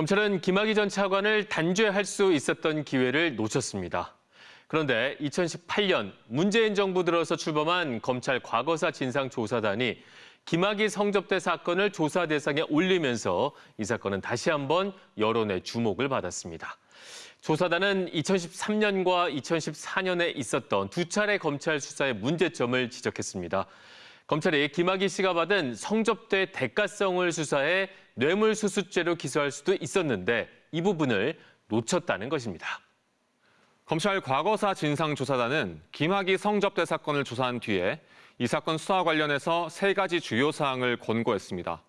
검찰은 김학의 전 차관을 단죄할 수 있었던 기회를 놓쳤습니다. 그런데 2018년 문재인 정부 들어서 출범한 검찰 과거사 진상조사단이 김학의 성접대 사건을 조사 대상에 올리면서 이 사건은 다시 한번 여론의 주목을 받았습니다. 조사단은 2013년과 2014년에 있었던 두 차례 검찰 수사의 문제점을 지적했습니다. 검찰이 김학의 씨가 받은 성접대 대가성을 수사해 뇌물수수죄로 기소할 수도 있었는데 이 부분을 놓쳤다는 것입니다. 검찰 과거사 진상조사단은 김학의 성접대 사건을 조사한 뒤에 이 사건 수사와 관련해서 세 가지 주요 사항을 권고했습니다.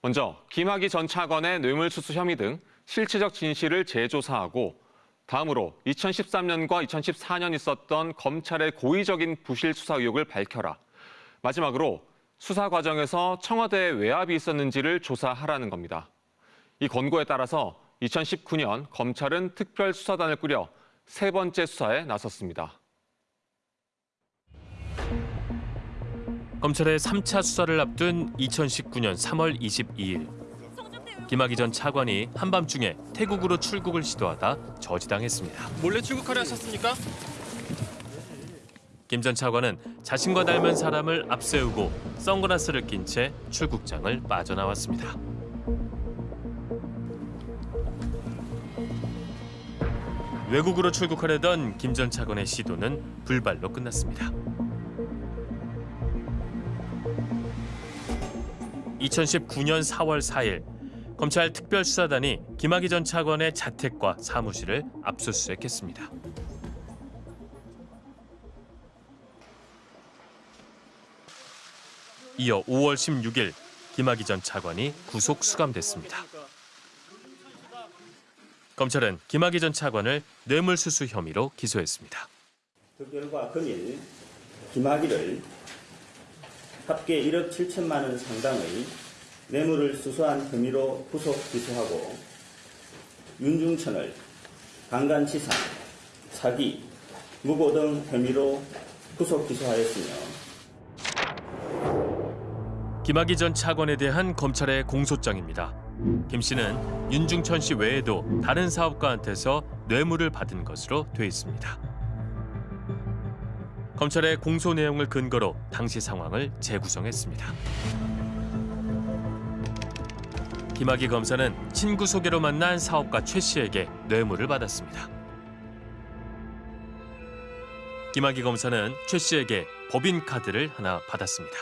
먼저 김학의 전 차관의 뇌물수수 혐의 등 실체적 진실을 재조사하고 다음으로 2013년과 2014년 있었던 검찰의 고의적인 부실 수사 의혹을 밝혀라. 마지막으로 수사 과정에서 청와대에 외압이 있었는지를 조사하라는 겁니다. 이 권고에 따라서 2019년 검찰은 특별수사단을 꾸려 세 번째 수사에 나섰습니다. 검찰의 3차 수사를 앞둔 2019년 3월 22일 김학의 전 차관이 한밤중에 태국으로 출국을 시도하다 저지당했습니다. 몰래 출국하려 하셨습니까? 김 전 차관은 자신과 닮은 사람을 앞세우고 선글라스를 낀 채 출국장을 빠져나왔습니다. 외국으로 출국하려던 김 전 차관의 시도는 불발로 끝났습니다. 2019년 4월 4일 검찰 특별수사단이 김학의 전 차관의 자택과 사무실을 압수수색했습니다. 이어 5월 16일 김학의 전 차관이 구속 수감됐습니다. 검찰은 김학의 전 차관을 뇌물수수 혐의로 기소했습니다. 그 결과 금일 김학의를 합계 1억 7천만 원 상당의 뇌물을 수수한 혐의로 구속 기소하고 윤중천을 강간치상, 사기, 무고 등 혐의로 구속 기소하였으며 김학의 전 차관에 대한 검찰의 공소장입니다. 김 씨는 윤중천 씨 외에도 다른 사업가한테서 뇌물을 받은 것으로 돼 있습니다. 검찰의 공소 내용을 근거로 당시 상황을 재구성했습니다. 김학의 검사는 친구 소개로 만난 사업가 최 씨에게 뇌물을 받았습니다. 김학의 검사는 최 씨에게 법인 카드를 하나 받았습니다.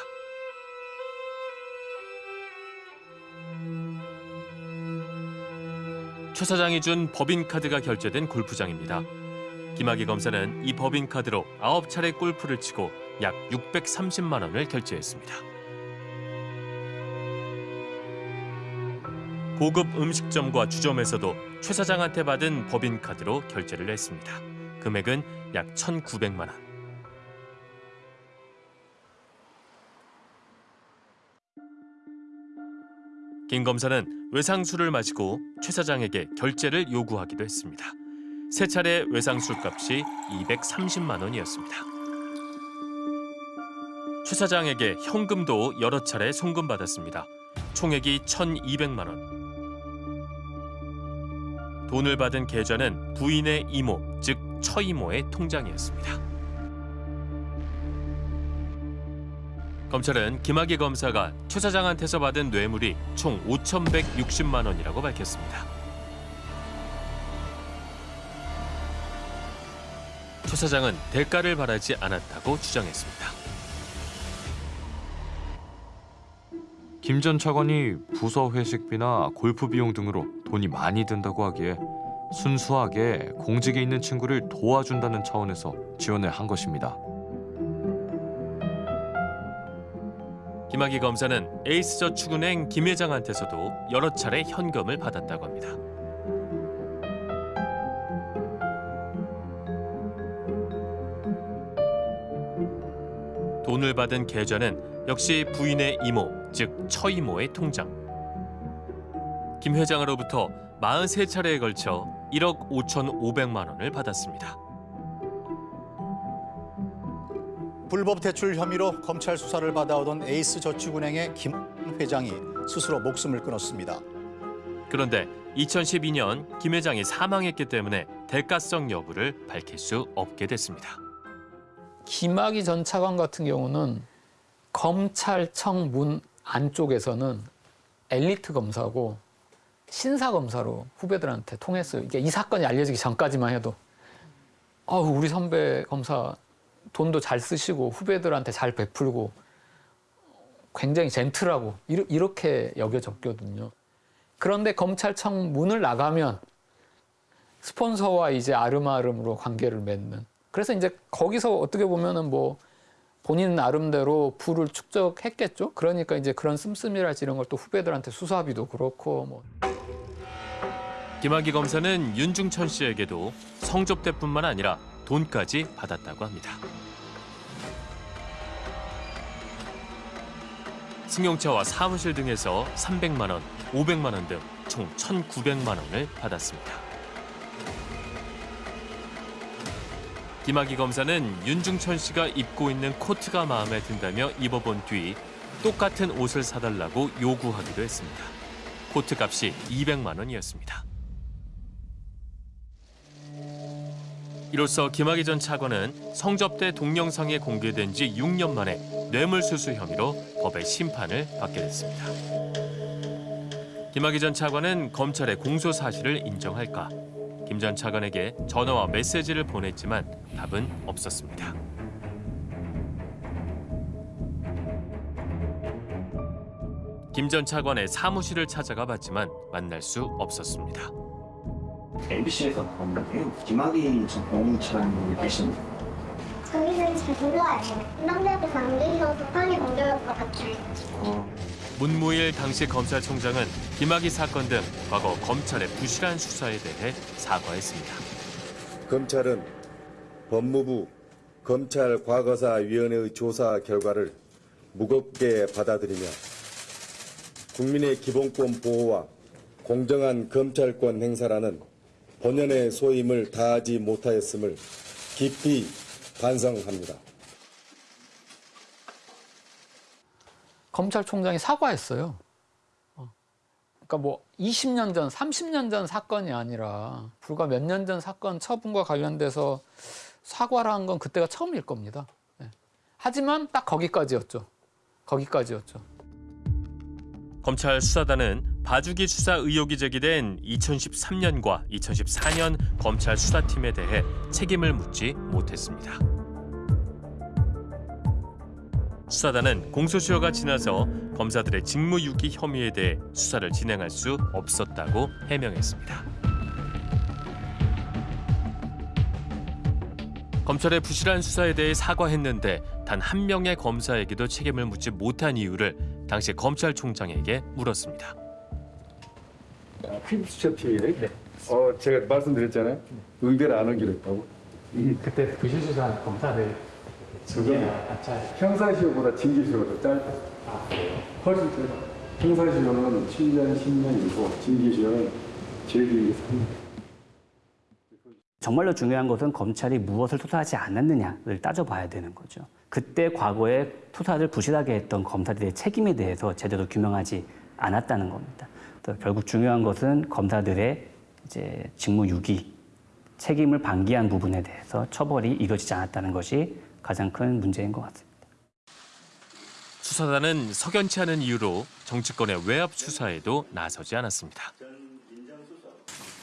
최 사장이 준 법인카드가 결제된 골프장입니다. 김학의 검사는 이 법인카드로 9차례 골프를 치고 약 630만 원을 결제했습니다. 고급 음식점과 주점에서도 최 사장한테 받은 법인카드로 결제를 했습니다. 금액은 약 1,900만 원. 김 검사는 외상술을 마시고 최 사장에게 결제를 요구하기도 했습니다. 세 차례 외상술 값이 230만 원이었습니다. 최 사장에게 현금도 여러 차례 송금받았습니다. 총액이 1,200만 원. 돈을 받은 계좌는 부인의 이모, 즉 처이모의 통장이었습니다. 검찰은 김학의 검사가 최 사장한테서 받은 뇌물이 총 5,160만 원이라고 밝혔습니다. 최 사장은 대가를 바라지 않았다고 주장했습니다. 김 전 차관이 부서 회식비나 골프 비용 등으로 돈이 많이 든다고 하기에 순수하게 공직에 있는 친구를 도와준다는 차원에서 지원을 한 것입니다. 김학의 검사는 에이스저축은행 김 회장한테서도 여러 차례 현금을 받았다고 합니다. 돈을 받은 계좌는 역시 부인의 이모, 즉 처이모의 통장. 김 회장으로부터 43차례에 걸쳐 1억 5,500만 원을 받았습니다. 불법 대출 혐의로 검찰 수사를 받아오던 에이스 저축은행의 김 회장이 스스로 목숨을 끊었습니다. 그런데 2012년 김 회장이 사망했기 때문에 대가성 여부를 밝힐 수 없게 됐습니다. 김학의 전 차관 같은 경우는 검찰청 문 안쪽에서는 엘리트 검사고 신사 검사로 후배들한테 통했어요. 이게 이 사건이 알려지기 전까지만 해도 아우 우리 선배 검사 돈도 잘 쓰시고 후배들한테 잘 베풀고 굉장히 젠틀하고 이렇게 여겨졌거든요. 그런데 검찰청 문을 나가면 스폰서와 이제 아름아름으로 관계를 맺는. 그래서 이제 거기서 어떻게 보면은 뭐 본인 나름대로 부를 축적했겠죠. 그러니까 이제 그런 씀씀이랄지 이런 걸 또 후배들한테 수사비도 그렇고 뭐 김학의 검사는 윤중천 씨에게도 성접대뿐만 아니라 돈까지 받았다고 합니다. 승용차와 사무실 등에서 300만 원, 500만 원 등 총 1,900만 원을 받았습니다. 김학의 검사는 윤중천 씨가 입고 있는 코트가 마음에 든다며 입어본 뒤 똑같은 옷을 사달라고 요구하기도 했습니다. 코트 값이 200만 원이었습니다. 이로써 김학의 전 차관은 성접대 동영상이 공개된 지 6년 만에 뇌물수수 혐의로 법의 심판을 받게 됐습니다. 김학의 전 차관은 검찰의 공소 사실을 인정할까? 김 전 차관에게 전화와 메시지를 보냈지만 답은 없었습니다. 김 전 차관의 사무실을 찾아가 봤지만 만날 수 없었습니다. MBC에서. 김학의 전 법무차관님 계십니다. 저희는 잘 몰라요. 남자한테서 안 들리셔서 빨리 넘겨올 것 같아요. 문무일 당시 검찰총장은 김학의 사건 등 과거 검찰의 부실한 수사에 대해 사과했습니다. 검찰은 법무부 검찰 과거사위원회의 조사 결과를 무겁게 받아들이며 국민의 기본권 보호와 공정한 검찰권 행사라는 본연의 소임을 다하지 못하였음을 깊이 반성합니다. 검찰총장이 사과했어요. 어. 그러니까 뭐 20년 전, 30년 전 사건이 아니라 불과 몇 년 전 사건 처분과 관련돼서 사과를 한 건 그때가 처음일 겁니다. 예. 하지만 딱 거기까지였죠. 거기까지였죠. 검찰 수사단은 봐주기 수사 의혹이 제기된 2013년과 2014년 검찰 수사팀에 대해 책임을 묻지 못했습니다. 수사단은 공소시효가 지나서 검사들의 직무유기 혐의에 대해 수사를 진행할 수 없었다고 해명했습니다. 검찰의 부실한 수사에 대해 사과했는데 단 한 명의 검사에게도 책임을 묻지 못한 이유를 당시 검찰총장에게 물었습니다. 필수처필 어, 제가 말씀드렸잖아요. 응대를 안 하기로 했다고. 그때 부실수사한 검사들 그거는 형사시효보다 징계시효가 더 짧다. 훨씬 짧아. 형사시효는 7년, 10년이고 징계시효는 제일이 3년. 정말로 중요한 것은 검찰이 무엇을 투사하지 않았느냐를 따져봐야 되는 거죠. 그때 과거에 투사를 부실하게 했던 검사들의 책임에 대해서 제대로 규명하지 않았다는 겁니다. 또 결국 중요한 것은 검사들의 이제 직무유기 책임을 방기한 부분에 대해서 처벌이 이루어지지 않았다는 것이 가장 큰 문제인 것 같습니다. 수사단은 석연치 않은 이유로 정치권의 외압 수사에도 나서지 않았습니다.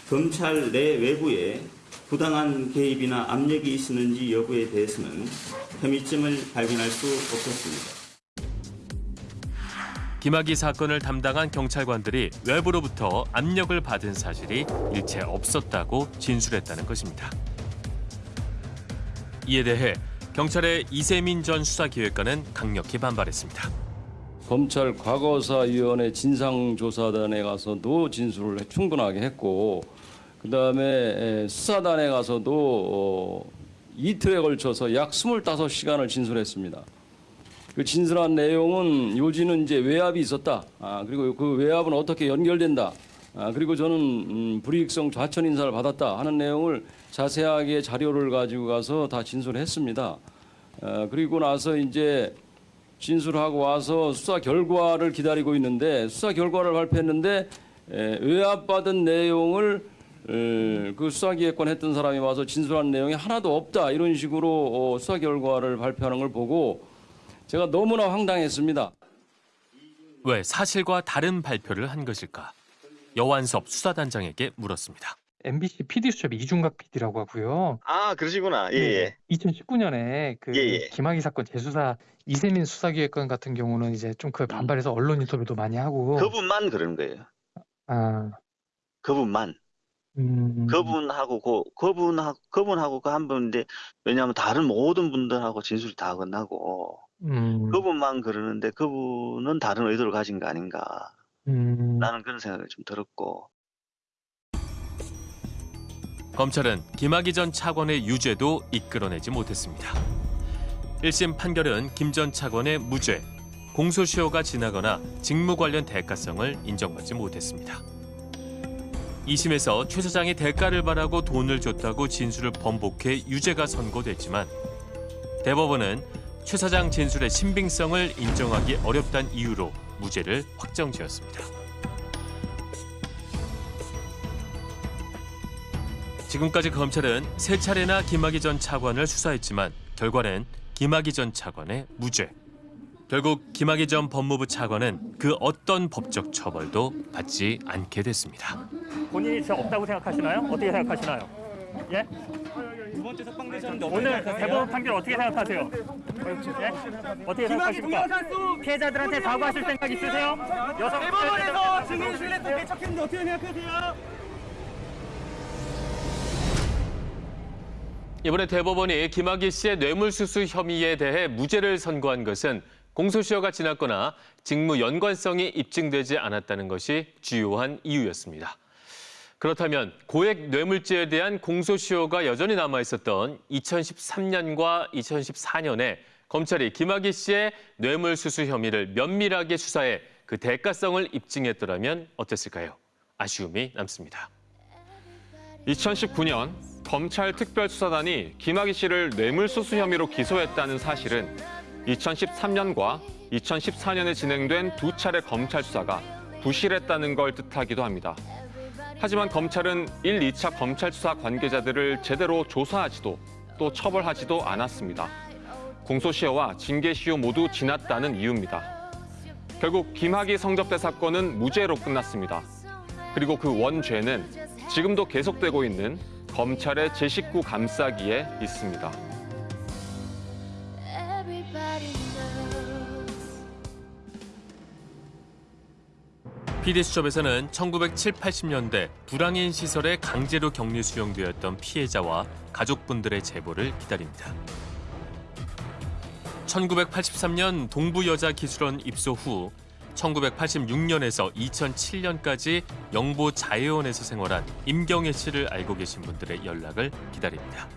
검찰 내 외부에 부당한 개입이나 압력이 있었는지 여부에 대해서는 혐의점을 발견할 수 없었습니다. 김학의 사건을 담당한 경찰관들이 외부로부터 압력을 받은 사실이 일체 없었다고 진술했다는 것입니다. 이에 대해 경찰의 이세민 전 수사기획관은 강력히 반발했습니다. 검찰 과거사위원회 진상조사단에 가서도 진술을 충분하게 했고 그다음에 수사단에 가서도 어, 이틀에 걸쳐서 약 25시간을 진술했습니다. 그 진술한 내용은 요지는 이제 외압이 있었다. 아, 그리고 그 외압은 어떻게 연결된다. 아, 그리고 저는 음, 불이익성 좌천 인사를 받았다 하는 내용을 자세하게 자료를 가지고 가서 다 진술했습니다. 아, 그리고 나서 이제 진술하고 와서 수사 결과를 기다리고 있는데 수사 결과를 발표했는데 에, 외압받은 내용을 에, 그 수사기획관 했던 사람이 와서 진술한 내용이 하나도 없다 이런 식으로 어, 수사 결과를 발표하는 걸 보고 제가 너무나 황당했습니다. 왜 사실과 다른 발표를 한 것일까? 여완섭 수사단장에게 물었습니다. MBC PD 수첩 이중각 PD라고 하고요. 아, 그러시구나. 예, 예. 2019년에 그 예, 예. 김학의 사건 재수사 이세민 수사기획관 같은 경우는 이제 좀 그 반발해서 언론 인터뷰도 많이 하고. 그분만 그러는 거예요. 아, 그분만. 음, 그분하고 그 그분하고 그분하고 그 한 분인데 왜냐하면 다른 모든 분들하고 진술이 다 끝나고 음, 그분만 그러는데 그분은 다른 의도를 가진 거 아닌가 음, 나는 그런 생각이 좀 들었고 검찰은 김학의 전 차관의 유죄도 이끌어내지 못했습니다. 1심 판결은 김 전 차관의 무죄, 공소시효가 지나거나 직무 관련 대가성을 인정받지 못했습니다. 2심에서 최 사장이 대가를 바라고 돈을 줬다고 진술을 번복해 유죄가 선고됐지만 대법원은 최 사장 진술의 신빙성을 인정하기 어렵다는 이유로 무죄를 확정지었습니다. 지금까지 검찰은 세 차례나 김학의 전 차관을 수사했지만 결과는 김학의 전 차관의 무죄. 결국 김학의 전 법무부 차관은 그 어떤 법적 처벌도 받지 않게 됐습니다. 본인이 저 없다고 생각하시나요? 어떻게 생각하시나요? 예? 두 번째 석방 되셨는데 오늘 대법원 판결 어떻게 생각하세요? 예? 어떻게 생각하십니까? 피해자들한테 사과하실 생각 있으세요? 여성 대법원에서 증인 신뢰 배척했는데 어떻게 생각하세요? 이번에 대법원이 김학의 씨의 뇌물수수 혐의에 대해 무죄를 선고한 것은 공소시효가 지났거나 직무 연관성이 입증되지 않았다는 것이 주요한 이유였습니다. 그렇다면 고액 뇌물죄에 대한 공소시효가 여전히 남아 있었던 2013년과 2014년에 검찰이 김학의 씨의 뇌물수수 혐의를 면밀하게 수사해 그 대가성을 입증했더라면 어땠을까요? 아쉬움이 남습니다. 2019년 검찰 특별수사단이 김학의 씨를 뇌물수수 혐의로 기소했다는 사실은 2013년과 2014년에 진행된 두 차례 검찰 수사가 부실했다는 걸 뜻하기도 합니다. 하지만 검찰은 1, 2차 검찰 수사 관계자들을 제대로 조사하지도 또 처벌하지도 않았습니다. 공소시효와 징계시효 모두 지났다는 이유입니다. 결국 김학의 성접대 사건은 무죄로 끝났습니다. 그리고 그 원죄는 지금도 계속되고 있는 검찰의 제19 감싸기에 있습니다. PD수첩에서는 1970, 80년대 불황인 시설에 강제로 격리 수용되었던 피해자와 가족분들의 제보를 기다립니다. 1983년 동부여자기술원 입소 후 1986년에서 2007년까지 영보 자해원에서 생활한 임경혜 씨를 알고 계신 분들의 연락을 기다립니다.